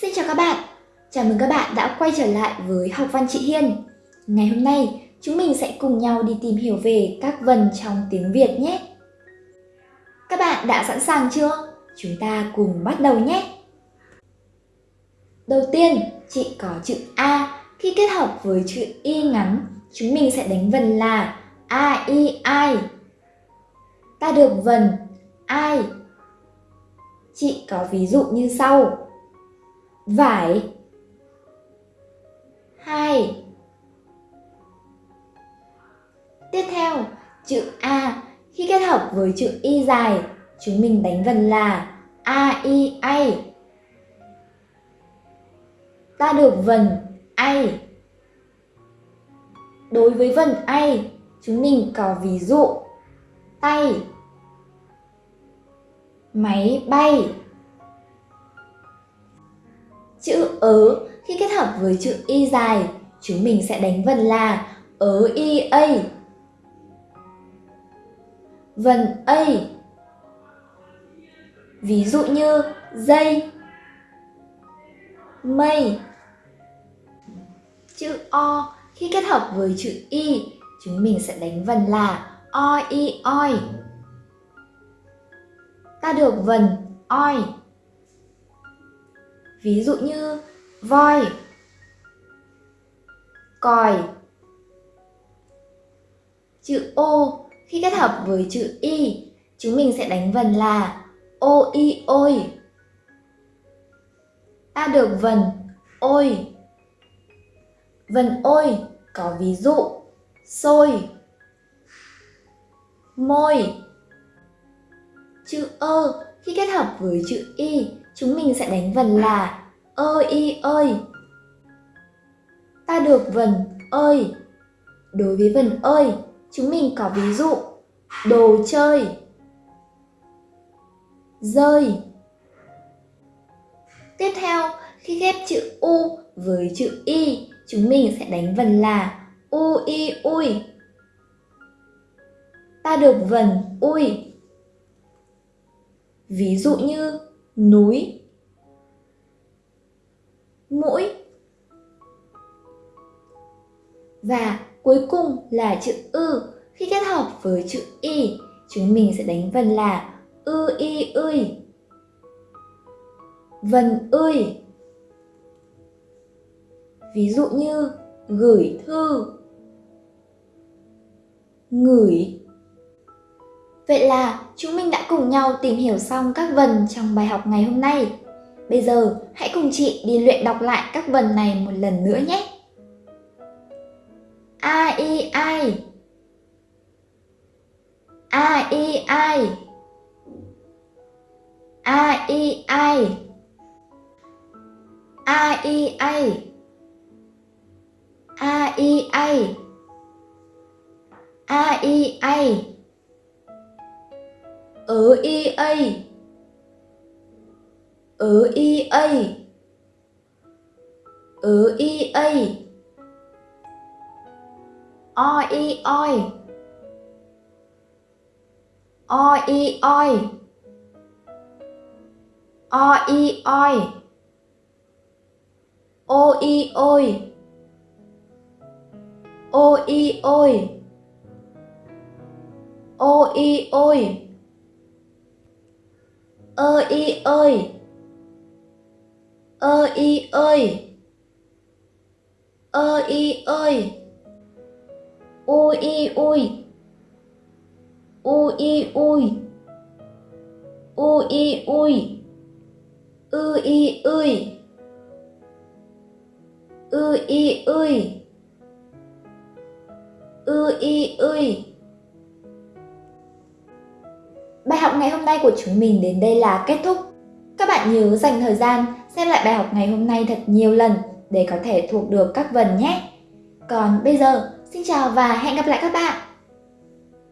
Xin chào các bạn, chào mừng các bạn đã quay trở lại với Học văn chị Hiên. Ngày hôm nay, chúng mình sẽ cùng nhau đi tìm hiểu về các vần trong tiếng Việt nhé. Các bạn đã sẵn sàng chưa? Chúng ta cùng bắt đầu nhé. Đầu tiên, chị có chữ A. Khi kết hợp với chữ Y ngắn, chúng mình sẽ đánh vần là A, I, I. Ta được vần ai. Chị có ví dụ như sau vải. Hai. Tiếp theo, chữ a. Khi kết hợp với chữ y dài, chúng mình đánh vần là a, i ai ta được vần ai đối với vần ai chúng mình có ví dụ, tay, máy bay. Ớ khi kết hợp với chữ y dài, chúng mình sẽ đánh vần là ớ y a. Vần a. Ví dụ như dây, mây. Chữ o khi kết hợp với chữ y, chúng mình sẽ đánh vần là o i oi. Ta được vần oi. Ví dụ như voi, còi. Chữ ô khi kết hợp với chữ y, chúng mình sẽ đánh vần là ô y ôi. Ta được vần ôi. Vần ôi có ví dụ sôi, môi. Chữ ơ khi kết hợp với chữ y chúng mình sẽ đánh vần là ơ y ơi. Ta được vần ơi. Đối với vần ơi, chúng mình có ví dụ đồ chơi, rơi. Tiếp theo, khi ghép chữ u với chữ y, chúng mình sẽ đánh vần là u y ui. Ta được vần ui. Ví dụ như núi, mũi và cuối cùng là chữ ư. Khi kết hợp với chữ y, chúng mình sẽ đánh vần là ư, y ươi vần ươi ví dụ như gửi thư, ngửi Vậy là chúng mình đã cùng nhau tìm hiểu xong các vần trong bài học ngày hôm nay. Bây giờ, hãy cùng chị đi luyện đọc lại các vần này một lần nữa nhé. A I ai A I ai A I ai A I ai A I ai A I ai ở y a ở y a ở y a o y oi o y oi. O y oi o y ôi o y ôi o y ôi ơ y ơi. Ơ y ơi. Ơ y ơi. U y ui u y ui u y ui ư y ơi ư y ơi ư y ơi ngày hôm nay của chúng mình đến đây là kết thúc. Các bạn nhớ dành thời gian xem lại bài học ngày hôm nay thật nhiều lần để có thể thuộc được các vần nhé. Còn bây giờ, xin chào và hẹn gặp lại các bạn!